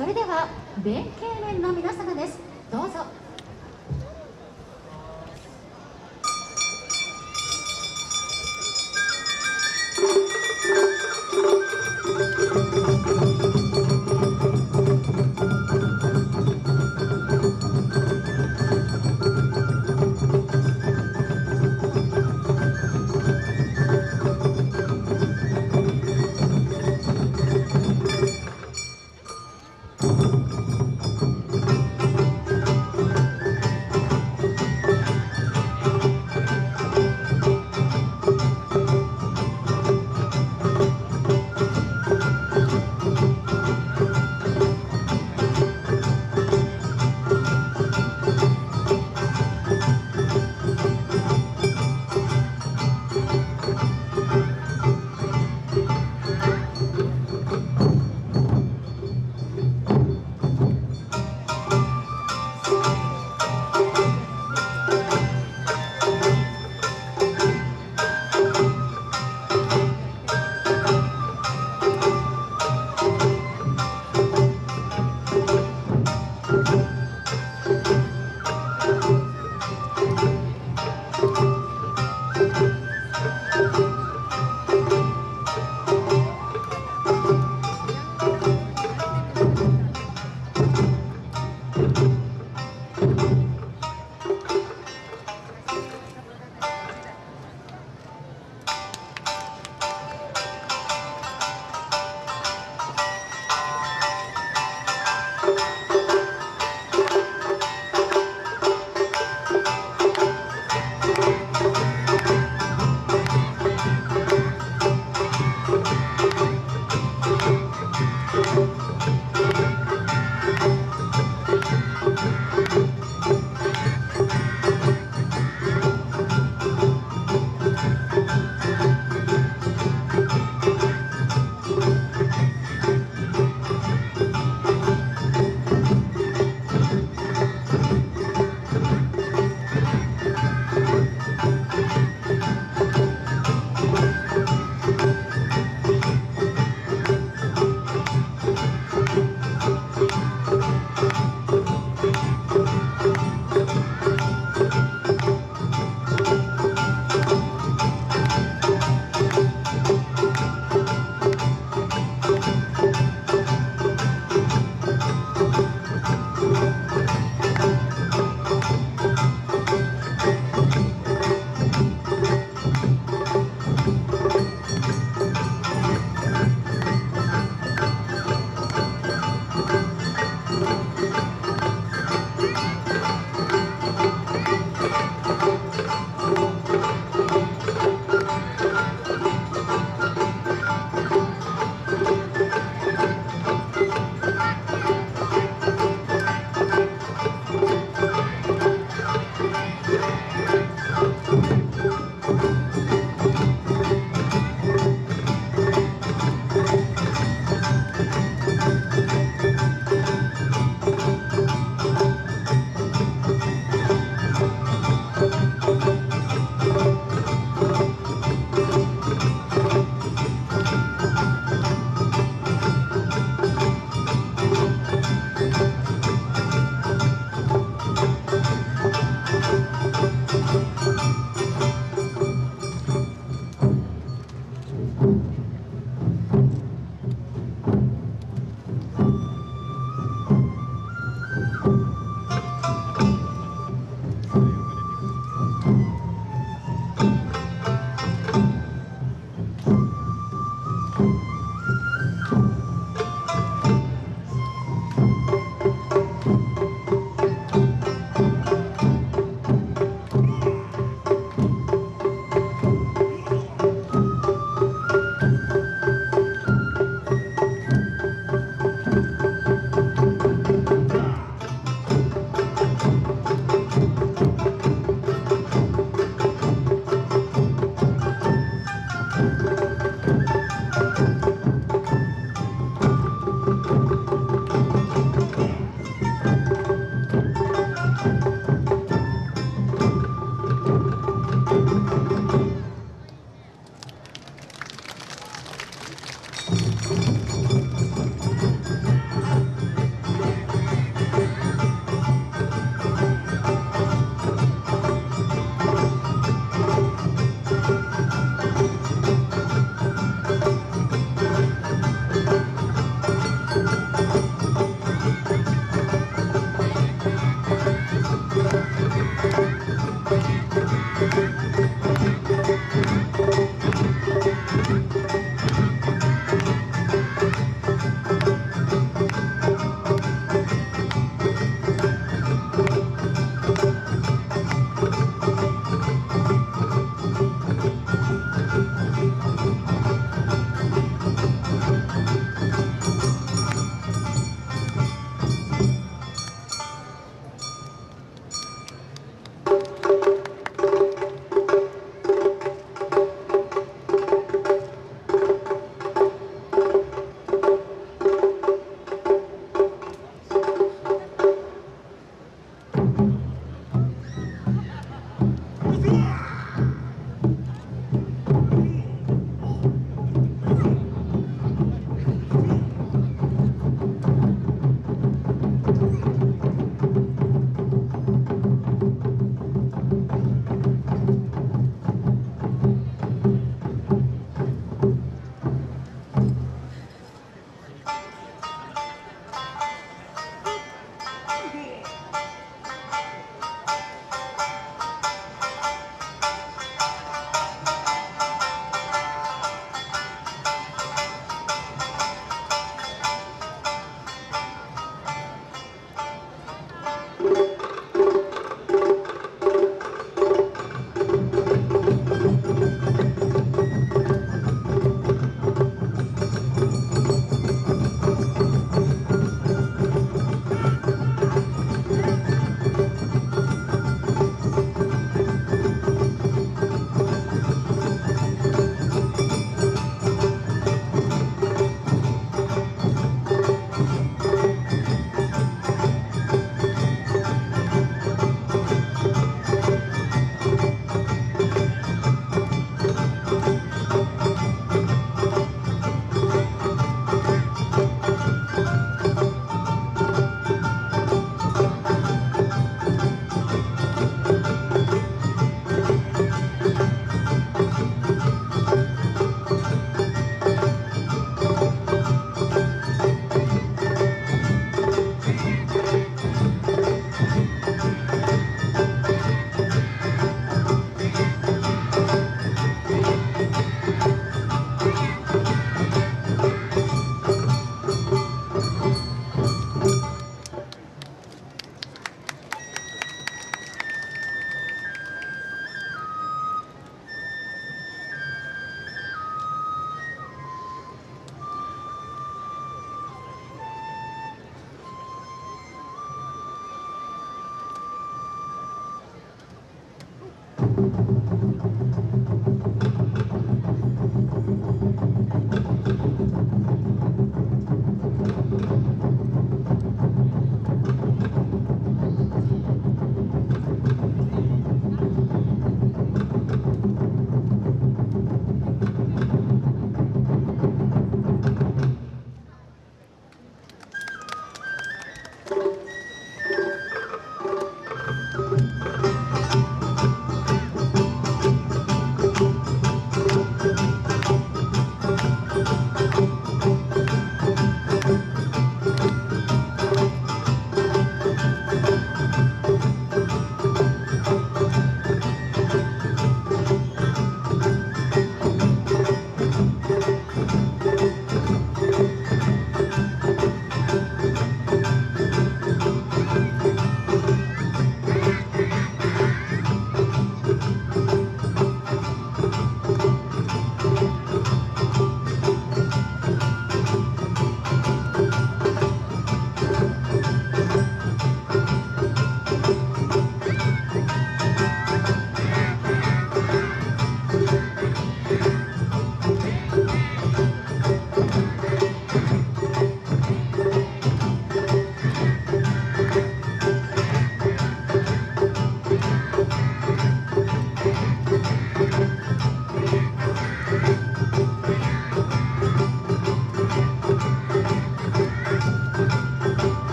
それでは弁慶連の皆様です。どうぞ。